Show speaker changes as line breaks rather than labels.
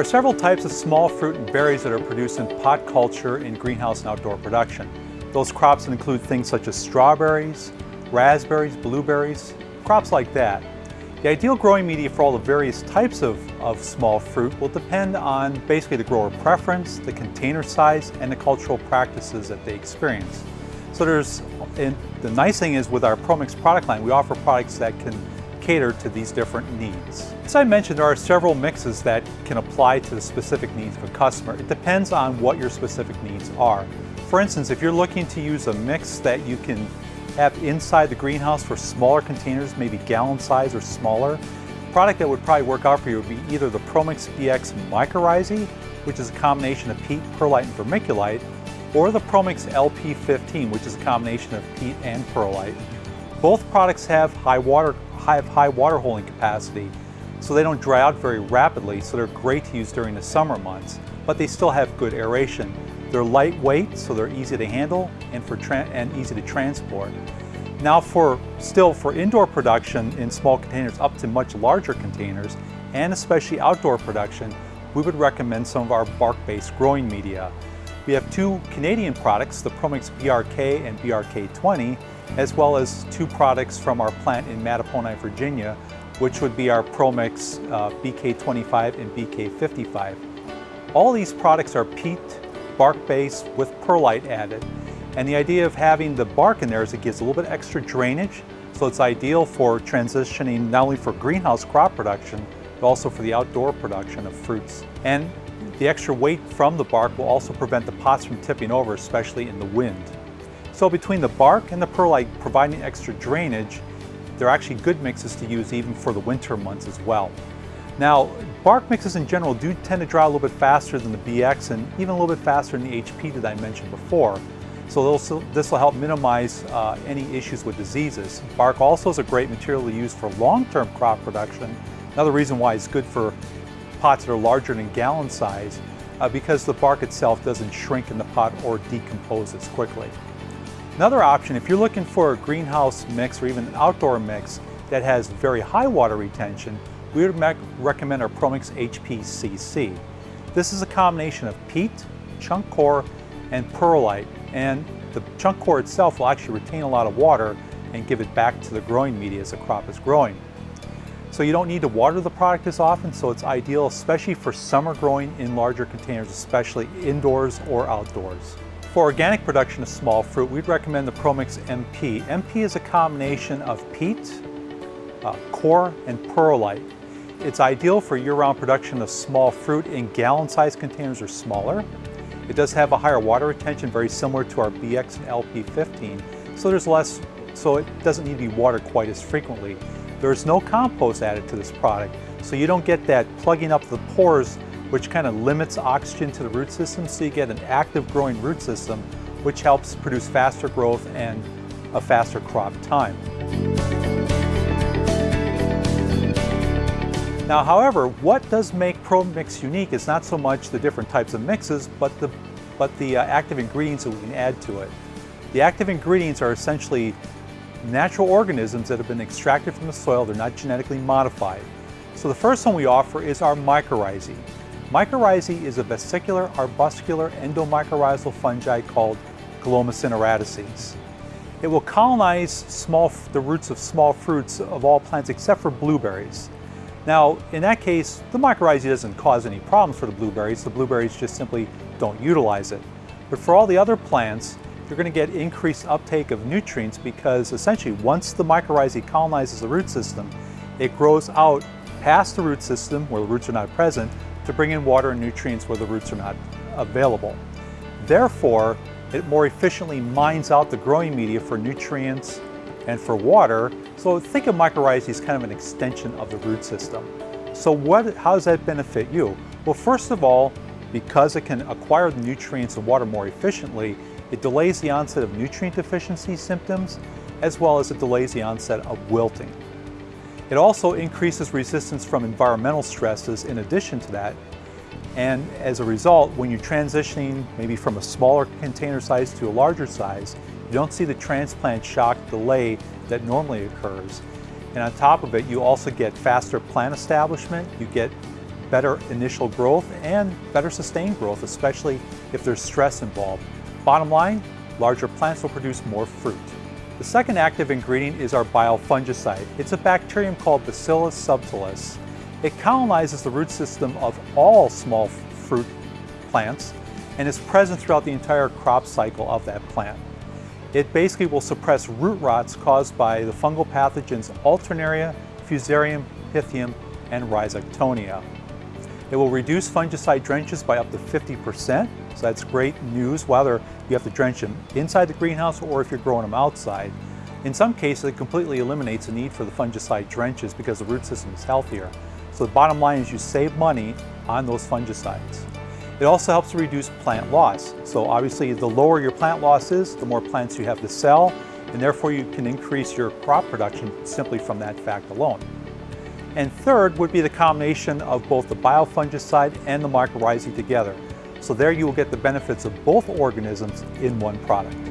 There are several types of small fruit and berries that are produced in pot culture in greenhouse and outdoor production. Those crops include things such as strawberries, raspberries, blueberries, crops like that. The ideal growing media for all the various types of, of small fruit will depend on basically the grower preference, the container size, and the cultural practices that they experience. So there's, and the nice thing is with our ProMix product line, we offer products that can cater to these different needs. As I mentioned, there are several mixes that can apply to the specific needs of a customer. It depends on what your specific needs are. For instance, if you're looking to use a mix that you can have inside the greenhouse for smaller containers, maybe gallon size or smaller, product that would probably work out for you would be either the ProMix BX Mycorrhizae, which is a combination of peat, perlite, and vermiculite, or the ProMix LP15, which is a combination of peat and perlite. Both products have high water, have high water holding capacity, so they don't dry out very rapidly, so they're great to use during the summer months, but they still have good aeration. They're lightweight, so they're easy to handle and, for and easy to transport. Now for still for indoor production in small containers up to much larger containers, and especially outdoor production, we would recommend some of our bark-based growing media. We have two Canadian products, the ProMix BRK and BRK20, as well as two products from our plant in Mattaponi, Virginia, which would be our ProMix uh, BK25 and BK55. All these products are peat bark-based with perlite added. And the idea of having the bark in there is it gives a little bit extra drainage, so it's ideal for transitioning not only for greenhouse crop production, but also for the outdoor production of fruits. And the extra weight from the bark will also prevent the pots from tipping over, especially in the wind. So between the bark and the perlite providing extra drainage, they're actually good mixes to use even for the winter months as well. Now, bark mixes in general do tend to dry a little bit faster than the BX and even a little bit faster than the HP that I mentioned before. So this will help minimize uh, any issues with diseases. Bark also is a great material to use for long-term crop production. Another reason why it's good for pots that are larger than gallon size uh, because the bark itself doesn't shrink in the pot or decompose as quickly. Another option, if you're looking for a greenhouse mix or even an outdoor mix that has very high water retention, we would recommend our ProMix HPCC. This is a combination of peat, chunk coir, and perlite, and the chunk coir itself will actually retain a lot of water and give it back to the growing media as the crop is growing. So you don't need to water the product as often, so it's ideal especially for summer growing in larger containers, especially indoors or outdoors. For organic production of small fruit, we'd recommend the ProMix MP. MP is a combination of peat, uh, coir, and perlite. It's ideal for year-round production of small fruit in gallon-sized containers or smaller. It does have a higher water retention, very similar to our BX and LP15, so there's less, so it doesn't need to be watered quite as frequently. There's no compost added to this product, so you don't get that plugging up the pores, which kind of limits oxygen to the root system, so you get an active growing root system, which helps produce faster growth and a faster crop time. Now, however, what does make ProMix unique is not so much the different types of mixes, but the, but the uh, active ingredients that we can add to it. The active ingredients are essentially natural organisms that have been extracted from the soil. They're not genetically modified. So the first one we offer is our mycorrhizae. Mycorrhizae is a vesicular arbuscular endomycorrhizal fungi called Glomus intraradices. It will colonize small, the roots of small fruits of all plants except for blueberries. Now, in that case, the mycorrhizae doesn't cause any problems for the blueberries. The blueberries just simply don't utilize it. But for all the other plants, you're going to get increased uptake of nutrients because essentially once the mycorrhizae colonizes the root system, it grows out past the root system where the roots are not present to bring in water and nutrients where the roots are not available. Therefore, it more efficiently mines out the growing media for nutrients and for water. So think of mycorrhizae as kind of an extension of the root system. So what, how does that benefit you? Well, first of all, because it can acquire the nutrients and water more efficiently, it delays the onset of nutrient deficiency symptoms, as well as it delays the onset of wilting. It also increases resistance from environmental stresses in addition to that. And as a result, when you're transitioning maybe from a smaller container size to a larger size, you don't see the transplant shock delay that normally occurs. And on top of it, you also get faster plant establishment, you get better initial growth and better sustained growth, especially if there's stress involved. Bottom line, larger plants will produce more fruit. The second active ingredient is our biofungicide. It's a bacterium called Bacillus subtilis. It colonizes the root system of all small fruit plants and is present throughout the entire crop cycle of that plant. It basically will suppress root rots caused by the fungal pathogens Alternaria, Fusarium, Pythium, and Rhizoctonia. It will reduce fungicide drenches by up to 50%, so that's great news whether you have to drench them inside the greenhouse or if you're growing them outside. In some cases, it completely eliminates the need for the fungicide drenches because the root system is healthier. So the bottom line is you save money on those fungicides. It also helps to reduce plant loss. So obviously the lower your plant loss is, the more plants you have to sell, and therefore you can increase your crop production simply from that fact alone. And third would be the combination of both the biofungicide and the mycorrhizae together. So there you will get the benefits of both organisms in one product.